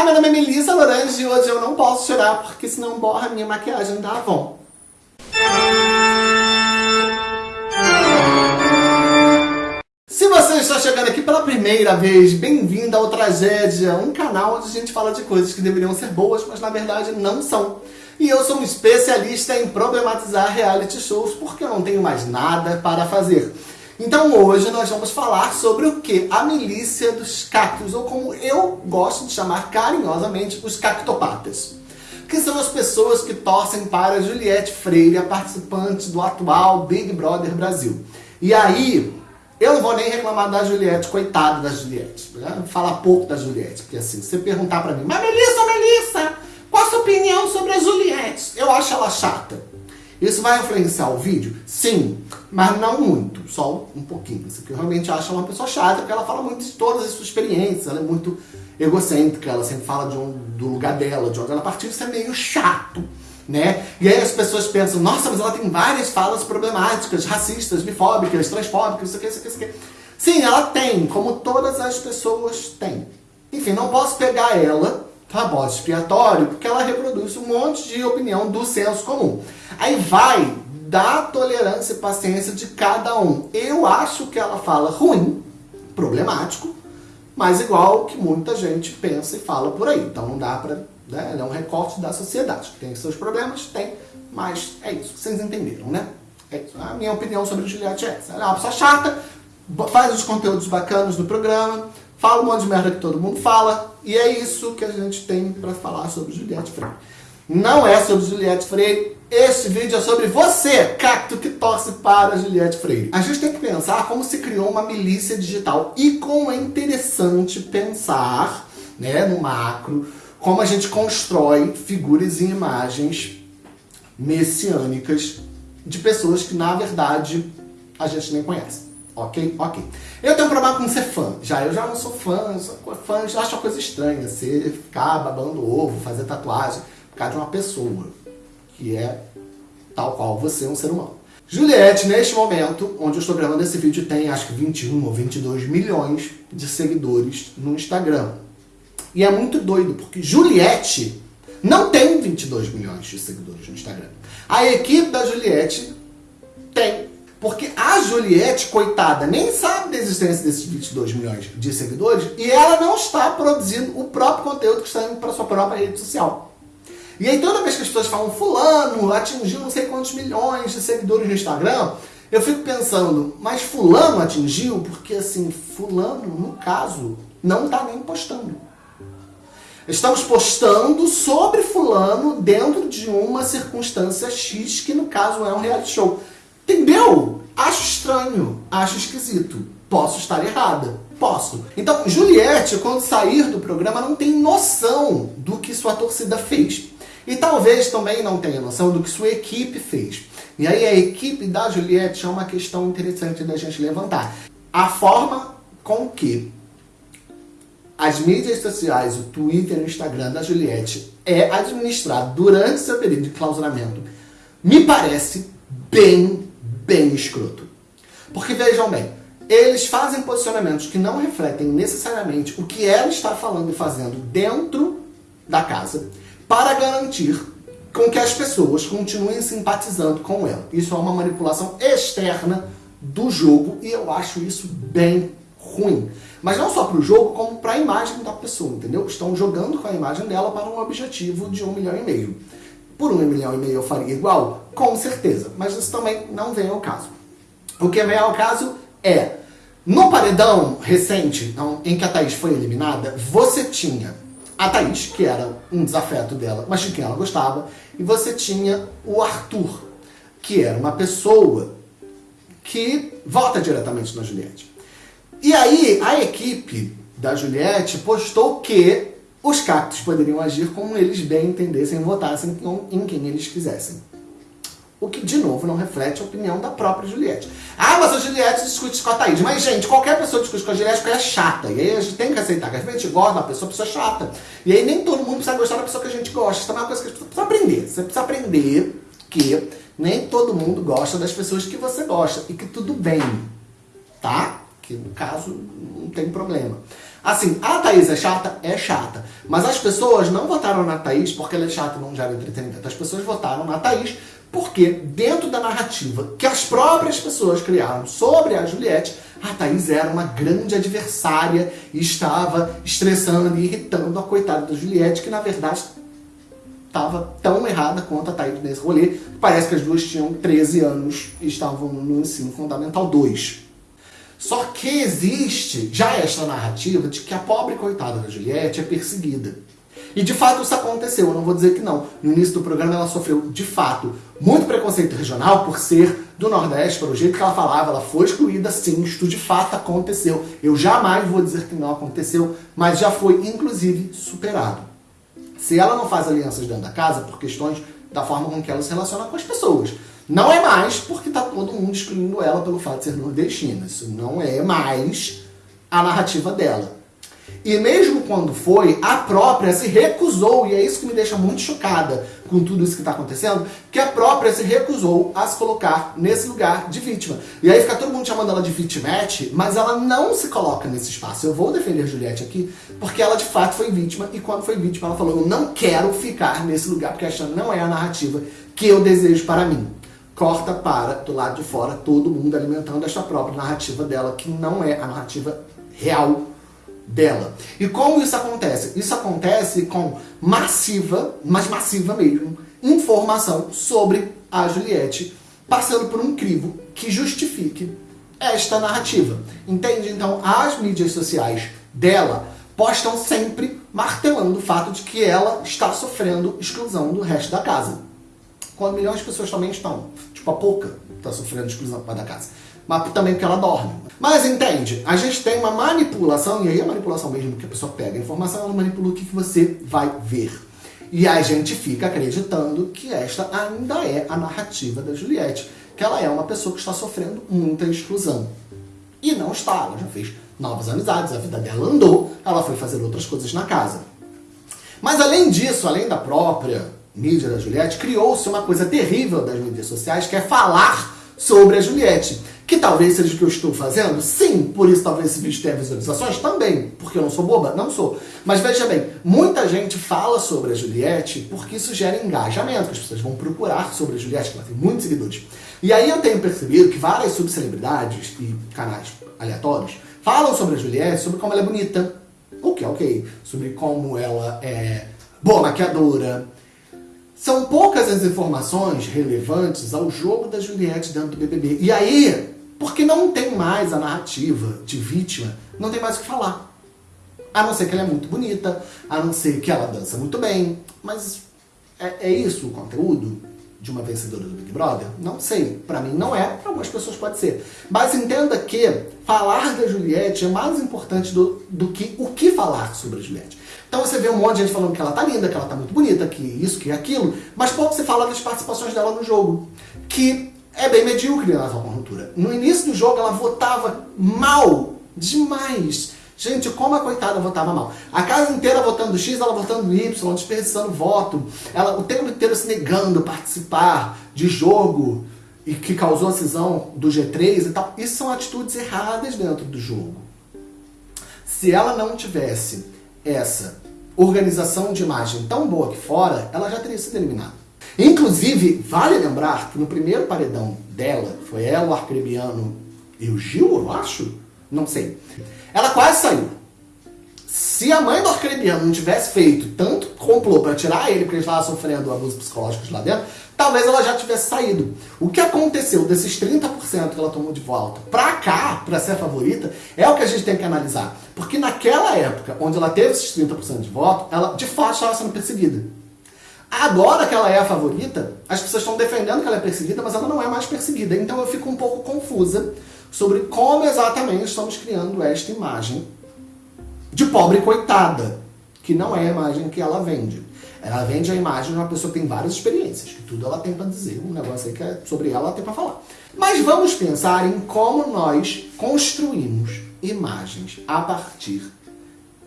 Olá, meu nome é Melissa Lorange e hoje eu não posso chorar porque senão borra minha maquiagem da Avon. Se você está chegando aqui pela primeira vez, bem-vindo ao Tragédia, um canal onde a gente fala de coisas que deveriam ser boas, mas na verdade não são. E eu sou um especialista em problematizar reality shows porque eu não tenho mais nada para fazer. Então hoje nós vamos falar sobre o que? A milícia dos cactos, ou como eu gosto de chamar carinhosamente, os cactopatas. Que são as pessoas que torcem para Juliette Freire, a participante do atual Big Brother Brasil. E aí, eu não vou nem reclamar da Juliette, coitada da Juliette. Né? Falar pouco da Juliette, porque assim, você perguntar pra mim, mas Melissa, Melissa, qual a sua opinião sobre a Juliette? Eu acho ela chata. Isso vai influenciar o vídeo? Sim, mas não muito, só um pouquinho. Isso que eu realmente acho uma pessoa chata, porque ela fala muito de todas as suas experiências, ela é muito egocêntrica, ela sempre fala de um, do lugar dela, de onde ela partiu, isso é meio chato. Né? E aí as pessoas pensam, nossa, mas ela tem várias falas problemáticas, racistas, bifóbicas, transfóbicas, isso aqui, isso aqui, isso aqui. Sim, ela tem, como todas as pessoas têm. Enfim, não posso pegar ela bode expiatório, porque ela reproduz um monte de opinião do senso comum. Aí vai da tolerância e paciência de cada um. Eu acho que ela fala ruim, problemático, mas igual que muita gente pensa e fala por aí. Então não dá pra... Né? Ela é um recorte da sociedade. Tem seus problemas? Tem. Mas é isso. Vocês entenderam, né? É isso. A minha opinião sobre Juliette é essa. Ela é uma pessoa chata, faz os conteúdos bacanas no programa, fala um monte de merda que todo mundo fala, e é isso que a gente tem para falar sobre Juliette Freire. Não é sobre Juliette Freire, este vídeo é sobre você, cacto que torce para Juliette Freire. A gente tem que pensar como se criou uma milícia digital e como é interessante pensar, né, no macro, como a gente constrói figuras e imagens messiânicas de pessoas que, na verdade, a gente nem conhece. Ok? Ok. Eu tenho um problema com ser fã. Já eu já não sou fã, eu sou fã, já acho uma coisa estranha. Você ficar babando ovo, fazer tatuagem por causa de uma pessoa que é tal qual você, um ser humano. Juliette, neste momento, onde eu estou gravando esse vídeo, tem acho que 21 ou 22 milhões de seguidores no Instagram. E é muito doido, porque Juliette não tem 22 milhões de seguidores no Instagram. A equipe da Juliette tem porque a Juliette, coitada, nem sabe da existência desses 22 milhões de seguidores e ela não está produzindo o próprio conteúdo que está indo para sua própria rede social. E aí toda vez que as pessoas falam fulano atingiu não sei quantos milhões de seguidores no Instagram, eu fico pensando, mas fulano atingiu? Porque assim, fulano, no caso, não está nem postando. Estamos postando sobre fulano dentro de uma circunstância X, que no caso é um reality show. Entendeu? Acho estranho, acho esquisito. Posso estar errada. Posso. Então, Juliette, quando sair do programa, não tem noção do que sua torcida fez. E talvez também não tenha noção do que sua equipe fez. E aí a equipe da Juliette é uma questão interessante da gente levantar. A forma com que as mídias sociais, o Twitter e o Instagram da Juliette é administrado durante seu período de clausuramento, me parece bem bem escroto. Porque vejam bem, eles fazem posicionamentos que não refletem necessariamente o que ela está falando e fazendo dentro da casa para garantir com que as pessoas continuem simpatizando com ela. Isso é uma manipulação externa do jogo e eu acho isso bem ruim. Mas não só para o jogo, como para a imagem da pessoa, entendeu? Estão jogando com a imagem dela para um objetivo de um milhão e meio. Por um milhão e meio eu faria igual? Com certeza, mas isso também não vem ao caso. O que vem ao caso é, no paredão recente, em que a Thaís foi eliminada, você tinha a Thaís, que era um desafeto dela, mas de quem ela gostava, e você tinha o Arthur, que era uma pessoa que vota diretamente na Juliette. E aí, a equipe da Juliette postou que os cactos poderiam agir como eles bem entendessem e votassem em quem eles quisessem. O que, de novo, não reflete a opinião da própria Juliette. Ah, mas a Juliette discute com a Thaís. Mas, gente, qualquer pessoa discute com a Juliette porque ela é chata. E aí a gente tem que aceitar que a gente gosta da pessoa, a pessoa é chata. E aí nem todo mundo precisa gostar da pessoa que a gente gosta. Isso é uma coisa que a gente precisa aprender. Você precisa aprender que nem todo mundo gosta das pessoas que você gosta. E que tudo bem. Tá? Que, no caso, não tem problema. Assim, a Thaís é chata? É chata. Mas as pessoas não votaram na Thaís porque ela é chata e não gera entretenimento. As pessoas votaram na Thaís porque dentro da narrativa que as próprias pessoas criaram sobre a Juliette, a Thaís era uma grande adversária e estava estressando e irritando a coitada da Juliette, que na verdade estava tão errada quanto a Thaís nesse rolê. Parece que as duas tinham 13 anos e estavam no ensino fundamental 2. Só que existe já esta narrativa de que a pobre coitada da Juliette é perseguida. E de fato isso aconteceu, eu não vou dizer que não. No início do programa ela sofreu, de fato, muito preconceito regional por ser do Nordeste, pelo jeito que ela falava, ela foi excluída sim, isso de fato aconteceu. Eu jamais vou dizer que não aconteceu, mas já foi inclusive superado. Se ela não faz alianças dentro da casa, por questões da forma com que ela se relaciona com as pessoas. Não é mais porque está todo mundo excluindo ela pelo fato de ser nordestina. Isso não é mais a narrativa dela. E mesmo quando foi, a própria se recusou, e é isso que me deixa muito chocada com tudo isso que está acontecendo, que a própria se recusou a se colocar nesse lugar de vítima. E aí fica todo mundo chamando ela de vitimete, mas ela não se coloca nesse espaço. Eu vou defender Juliette aqui, porque ela de fato foi vítima, e quando foi vítima ela falou, eu não quero ficar nesse lugar, porque esta não é a narrativa que eu desejo para mim. Corta para, do lado de fora, todo mundo alimentando esta própria narrativa dela, que não é a narrativa real dela. E como isso acontece? Isso acontece com massiva, mas massiva mesmo, informação sobre a Juliette, passando por um crivo que justifique esta narrativa. Entende? Então, as mídias sociais dela postam sempre martelando o fato de que ela está sofrendo exclusão do resto da casa. Quando milhões de pessoas também estão. Tipo, a pouca está sofrendo exclusão da casa mas também porque ela dorme. Mas entende, a gente tem uma manipulação, e aí a manipulação mesmo que a pessoa pega a informação, ela manipula o que você vai ver. E a gente fica acreditando que esta ainda é a narrativa da Juliette, que ela é uma pessoa que está sofrendo muita exclusão. E não está, ela já fez novas amizades, a vida dela andou, ela foi fazer outras coisas na casa. Mas além disso, além da própria mídia da Juliette, criou-se uma coisa terrível das mídias sociais, que é falar sobre a Juliette. Que talvez seja o que eu estou fazendo? Sim, por isso talvez esse vídeo tenha visualizações? Também, porque eu não sou boba? Não sou. Mas veja bem, muita gente fala sobre a Juliette porque isso gera engajamento, as pessoas vão procurar sobre a Juliette, que ela tem muitos seguidores. E aí eu tenho percebido que várias subcelebridades e canais aleatórios falam sobre a Juliette, sobre como ela é bonita, o que é ok, sobre como ela é boa maquiadora, são poucas as informações relevantes ao jogo da Juliette dentro do BBB. E aí, porque não tem mais a narrativa de vítima, não tem mais o que falar. A não ser que ela é muito bonita, a não ser que ela dança muito bem, mas é, é isso o conteúdo de uma vencedora do Big Brother? Não sei. Para mim não é, para algumas pessoas pode ser. Mas entenda que falar da Juliette é mais importante do, do que o que falar sobre a Juliette. Então você vê um monte de gente falando que ela tá linda, que ela tá muito bonita, que isso, que aquilo, mas pouco você fala das participações dela no jogo, que é bem medíocre na atual conjuntura. No início do jogo ela votava mal, demais. Gente, como a coitada votava mal. A casa inteira votando X, ela votando Y, desperdiçando voto. Ela o tempo inteiro se negando a participar de jogo e que causou a cisão do G3 e tal. Isso são atitudes erradas dentro do jogo. Se ela não tivesse essa organização de imagem tão boa aqui fora, ela já teria sido eliminada. Inclusive, vale lembrar que no primeiro paredão dela, foi ela, o Arcrebiano e o Gil, eu acho? Não sei. Ela quase saiu. Se a mãe do Arcrebiano não tivesse feito tanto complô para tirar ele, porque ele estava sofrendo abusos psicológicos lá dentro, talvez ela já tivesse saído. O que aconteceu desses 30% que ela tomou de volta pra cá, pra ser favorita, é o que a gente tem que analisar. Porque naquela época, onde ela teve esses 30% de voto, ela de fato estava sendo perseguida. Agora que ela é a favorita, as pessoas estão defendendo que ela é perseguida, mas ela não é mais perseguida. Então eu fico um pouco confusa sobre como exatamente estamos criando esta imagem de pobre coitada, que não é a imagem que ela vende. Ela vende a imagem de uma pessoa que tem várias experiências, que tudo ela tem para dizer, um negócio aí que é sobre ela, ela tem para falar. Mas vamos pensar em como nós construímos imagens a partir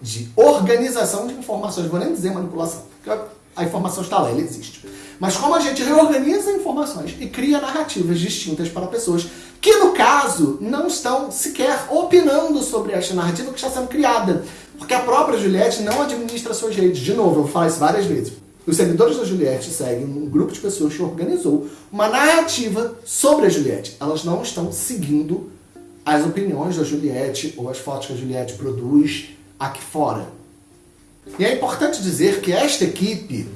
de organização de informações, vou nem dizer manipulação, porque a informação está lá, ela existe. Mas como a gente reorganiza informações e cria narrativas distintas para pessoas que, no caso, não estão sequer opinando sobre esta narrativa que está sendo criada. Porque a própria Juliette não administra suas redes. De novo, eu falar isso várias vezes. Os seguidores da Juliette seguem um grupo de pessoas que organizou uma narrativa sobre a Juliette. Elas não estão seguindo as opiniões da Juliette ou as fotos que a Juliette produz aqui fora. E é importante dizer que esta equipe,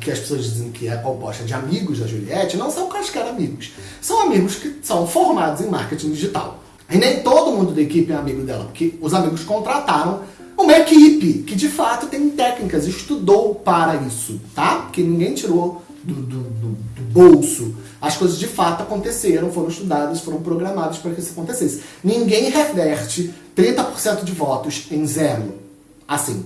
que as pessoas dizem que é composta de amigos da Juliette, não são quaisquer amigos. São amigos que são formados em marketing digital. E nem todo mundo da equipe é amigo dela, porque os amigos contrataram uma equipe que de fato tem técnicas, estudou para isso, tá? Porque ninguém tirou do, do, do, do bolso. As coisas de fato aconteceram, foram estudadas, foram programadas para que isso acontecesse. Ninguém reverte 30% de votos em zero. Assim,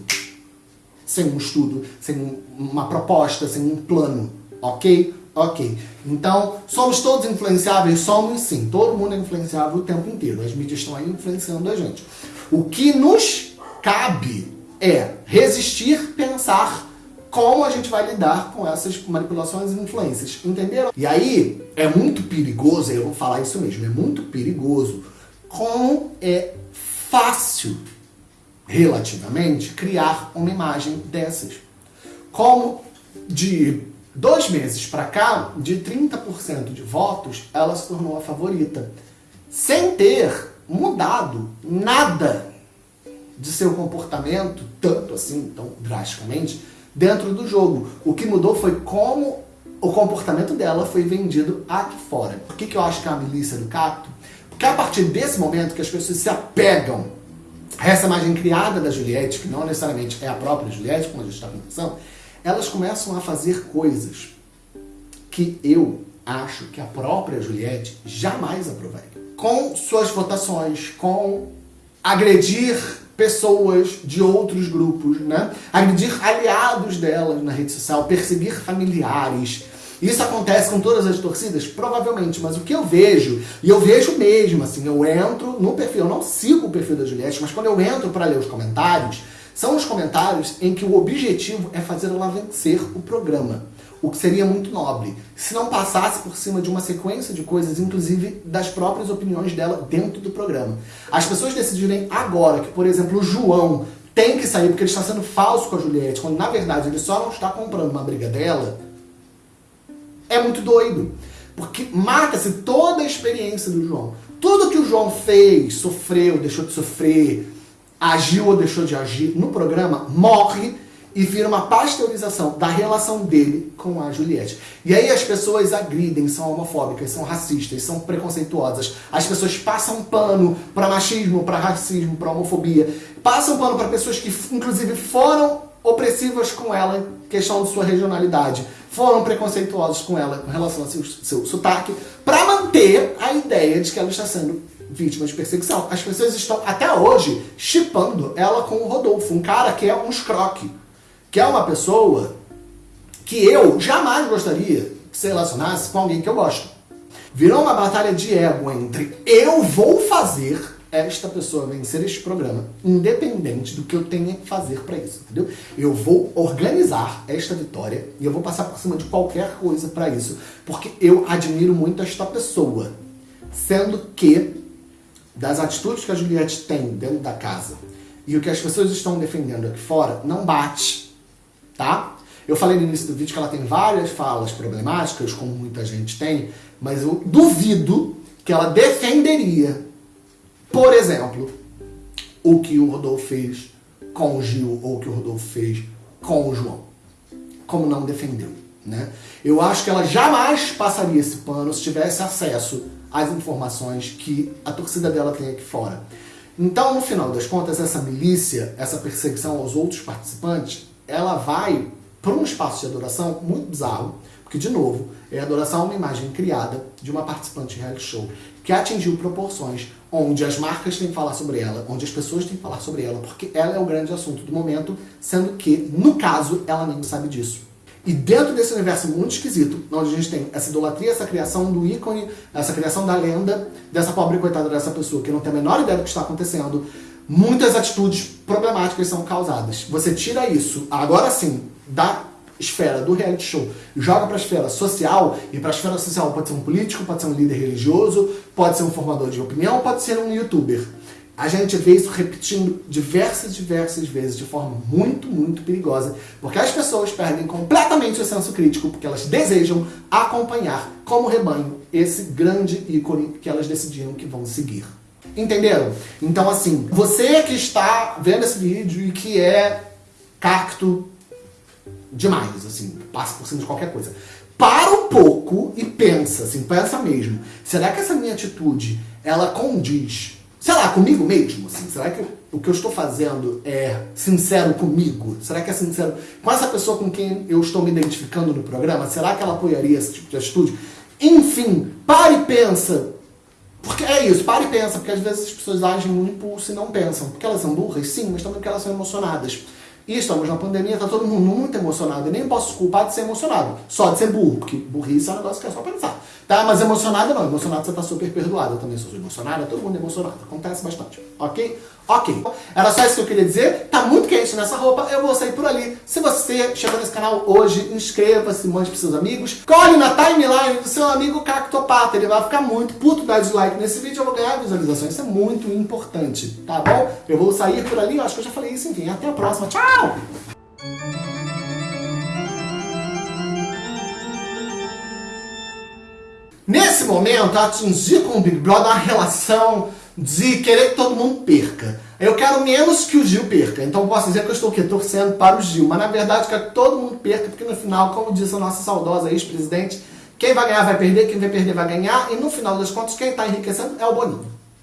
sem um estudo, sem uma proposta, sem um plano, ok? Ok. Então, somos todos influenciáveis? Somos sim. Todo mundo é influenciável o tempo inteiro. As mídias estão aí influenciando a gente. O que nos cabe é resistir, pensar como a gente vai lidar com essas manipulações e influências, entenderam? E aí, é muito perigoso, eu vou falar isso mesmo, é muito perigoso como é fácil relativamente, criar uma imagem dessas. Como de dois meses para cá, de 30% de votos, ela se tornou a favorita. Sem ter mudado nada de seu comportamento, tanto assim, tão drasticamente, dentro do jogo. O que mudou foi como o comportamento dela foi vendido aqui fora. Por que, que eu acho que é a milícia do cacto? Porque a partir desse momento que as pessoas se apegam essa imagem criada da Juliette, que não necessariamente é a própria Juliette, como a gente está conversando, elas começam a fazer coisas que eu acho que a própria Juliette jamais aprovaria. Com suas votações, com agredir pessoas de outros grupos, né? agredir aliados delas na rede social, perseguir familiares, isso acontece com todas as torcidas? Provavelmente, mas o que eu vejo, e eu vejo mesmo, assim, eu entro no perfil, eu não sigo o perfil da Juliette, mas quando eu entro para ler os comentários, são os comentários em que o objetivo é fazer ela vencer o programa. O que seria muito nobre, se não passasse por cima de uma sequência de coisas, inclusive das próprias opiniões dela dentro do programa. As pessoas decidirem agora que, por exemplo, o João tem que sair porque ele está sendo falso com a Juliette, quando na verdade ele só não está comprando uma briga dela, é muito doido. Porque mata-se toda a experiência do João. Tudo que o João fez, sofreu, deixou de sofrer, agiu ou deixou de agir no programa, morre e vira uma pasteurização da relação dele com a Juliette. E aí as pessoas agridem, são homofóbicas, são racistas, são preconceituosas. As pessoas passam pano para machismo, para racismo, para homofobia. Passam pano para pessoas que, inclusive, foram opressivas com ela, questão de sua regionalidade foram preconceituosos com ela com relação ao seu, seu sotaque, para manter a ideia de que ela está sendo vítima de perseguição. As pessoas estão, até hoje, chipando ela com o Rodolfo, um cara que é um escroque, que é uma pessoa que eu jamais gostaria que se relacionasse com alguém que eu gosto. Virou uma batalha de ego entre eu vou fazer esta pessoa vencer este programa, independente do que eu tenha que fazer para isso, entendeu? Eu vou organizar esta vitória e eu vou passar por cima de qualquer coisa para isso, porque eu admiro muito esta pessoa, sendo que das atitudes que a Juliette tem dentro da casa e o que as pessoas estão defendendo aqui fora não bate, tá? Eu falei no início do vídeo que ela tem várias falas problemáticas, como muita gente tem, mas eu duvido que ela defenderia por exemplo, o que o Rodolfo fez com o Gil ou o que o Rodolfo fez com o João. Como não defendeu. Né? Eu acho que ela jamais passaria esse pano se tivesse acesso às informações que a torcida dela tem aqui fora. Então, no final das contas, essa milícia, essa perseguição aos outros participantes, ela vai para um espaço de adoração muito bizarro, porque, de novo, é adoração a uma imagem criada de uma participante de reality show que atingiu proporções onde as marcas têm que falar sobre ela, onde as pessoas têm que falar sobre ela, porque ela é o grande assunto do momento, sendo que, no caso, ela nem sabe disso. E dentro desse universo muito esquisito, onde a gente tem essa idolatria, essa criação do ícone, essa criação da lenda, dessa pobre coitada dessa pessoa que não tem a menor ideia do que está acontecendo, muitas atitudes problemáticas são causadas. Você tira isso, agora sim, da esfera do reality show joga para a esfera social, e para a esfera social pode ser um político, pode ser um líder religioso, pode ser um formador de opinião, pode ser um youtuber. a gente vê isso repetindo diversas, diversas vezes de forma muito, muito perigosa, porque as pessoas perdem completamente o senso crítico, porque elas desejam acompanhar como rebanho esse grande ícone que elas decidiram que vão seguir. Entenderam? Então assim, você que está vendo esse vídeo e que é cacto demais, assim, passa por cima de qualquer coisa. Para um pouco e pensa, assim, pensa mesmo. Será que essa minha atitude, ela condiz sei lá, comigo mesmo, assim, será que o que eu estou fazendo é sincero comigo? Será que é sincero com essa pessoa com quem eu estou me identificando no programa? Será que ela apoiaria esse tipo de atitude? Enfim, pare e pensa. Porque é isso, pare e pensa, porque às vezes as pessoas agem no impulso e não pensam. Porque elas são burras, sim, mas também porque elas são emocionadas. E estamos na pandemia, tá todo mundo muito emocionado. E nem posso culpar de ser emocionado, só de ser burro, porque burrice é um negócio que é só pensar. Tá? Mas emocionado não, emocionado você tá super perdoado. Eu também sou emocionado, todo mundo é emocionado. Acontece bastante, ok? Ok. Era só isso que eu queria dizer. Tá muito quente nessa roupa, eu vou sair por ali. Se você chegou nesse canal hoje, inscreva-se, mande pros seus amigos. Colhe na timeline do seu amigo Cactopata. Ele vai ficar muito puto, dá dislike nesse vídeo, eu vou ganhar visualizações. Isso é muito importante, tá bom? Eu vou sair por ali, eu acho que eu já falei isso, enfim. Até a próxima. Tchau! Nesse momento, atingir com o Big Brother uma relação de querer que todo mundo perca. Eu quero menos que o Gil perca, então posso dizer que eu estou aqui torcendo para o Gil, mas na verdade quero que todo mundo perca, porque no final, como disse a nossa saudosa ex-presidente, quem vai ganhar vai perder, quem vai perder vai ganhar, e no final das contas quem está enriquecendo é o Boninho.